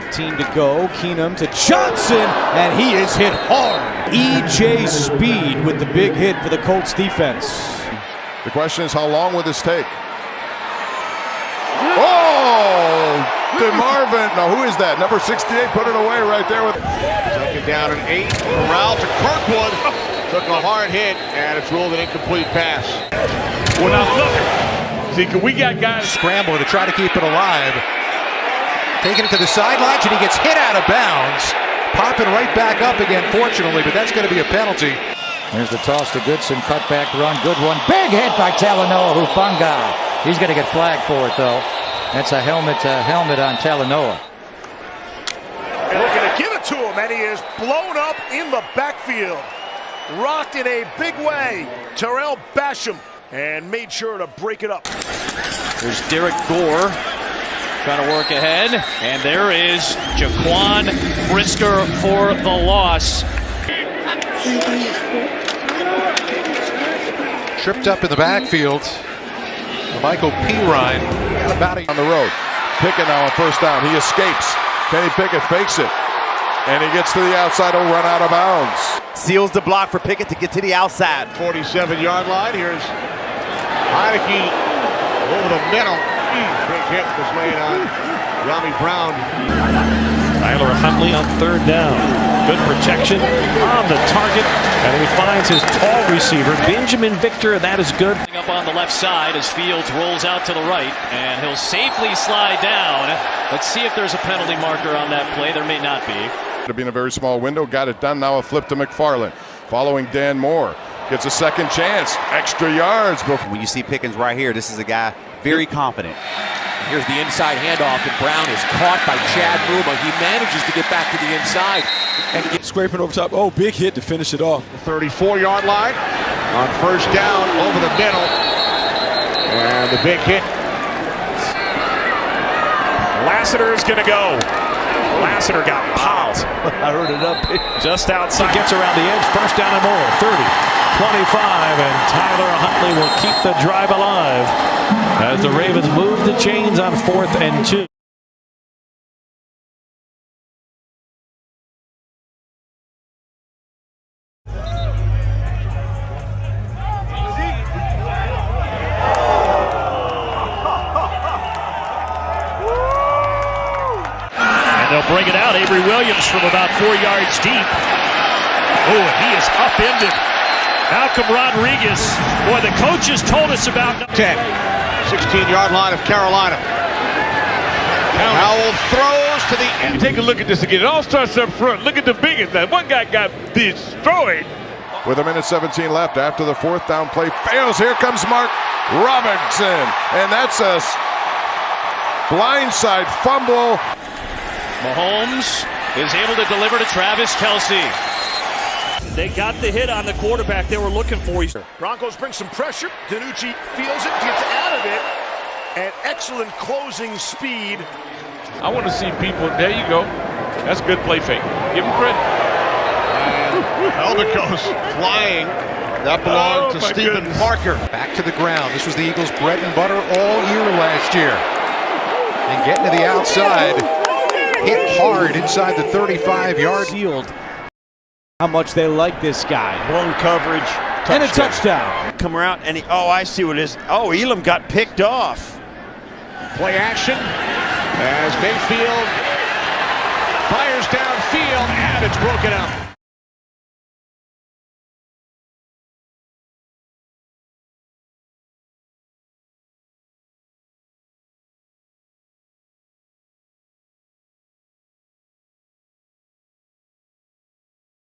2.15 to go. Keenum to Johnson, and he is hit hard. EJ Speed with the big hit for the Colts defense. The question is, how long will this take? Oh, DeMarvin. Now, who is that? Number 68 put it away right there with. Second down and eight. Corral to Kirkwood. Took a hard hit, and it's ruled an incomplete pass. Well, now look. See, we got guys Scrambling to try to keep it alive. Taking it to the sidelines, and he gets hit out of bounds. Popping right back up again, fortunately, but that's going to be a penalty. There's the toss to Goodson, cutback run, good one. Big hit by Talanoa Hufanga. He's going to get flagged for it, though. That's a helmet uh, helmet on Talanoa. Looking to give it to him, and he is blown up in the backfield. Rocked in a big way. Tarell Basham and made sure to break it up. There's Derrick Gore trying to work ahead. And there is Jaquan Brisker for the loss. Tripped up in the backfield. La'Mical Perine about on the road. Pickett now on first down. He escapes. Kenny Pickett fakes it. And he gets to the outside. He'll run out of bounds. Seals the block for Pickett to get to the outside. 47 yard line. Here's Heinicke over the middle. Big hit was made on Robbie Brown. Tyler Huntley on third down. Good protection on the target. And he finds his tall receiver, Binjimen Victor. That is good. Up on the left side as Fields rolls out to the right. And he'll safely slide down. Let's see if there's a penalty marker on that play. There may not be. To be in a very small window. Got it done. Now a flip to McFarland. Following Dan Moore. Gets a second chance. Extra yards. Before. When you see Pickens right here, this is a guy very confident. Here's the inside handoff, and Brown is caught by Chad Muma. He manages to get back to the inside and get scraping over top. Oh, big hit to finish it off. The 34 yard line on first down over the middle. And the big hit. Lassiter is going to go. Lassiter got popped. I heard it up. Just outside. He gets around the edge. First down and more. 30, 25, and Tyler Huntley will keep the drive alive as the Ravens move the chains on fourth and two. And they'll bring it out. Avery Williams from about four yards deep. Oh, he is upended. Malcolm Rodriguez. Boy, the coaches told us about 10. 16 yard line of Carolina. Howell throws to the end. Take a look at this again. It all starts up front. Look at the biggest. That one guy got destroyed. With a minute 17 left after the fourth down play fails. Here comes Mark Robinson. And that's a blindside fumble. Mahomes is able to deliver to Travis Kelce. They got the hit on the quarterback they were looking for. Broncos bring some pressure. DiNucci feels it, gets out of it, and excellent closing speed. I want to see people. There you go. That's good play fake. Give him credit. And Helmet goes flying. That belonged Oh, to Stephen goodness. Parker. back to the ground. This was the Eagles' bread and butter all year last year. And getting to the outside, hit hard inside the 35 yard Field. How much they like this guy. Blown coverage. And a touchdown. Come around, and he, oh, I see what it is. Oh, Elam got picked off. Play action as Mayfield fires downfield and it's broken up.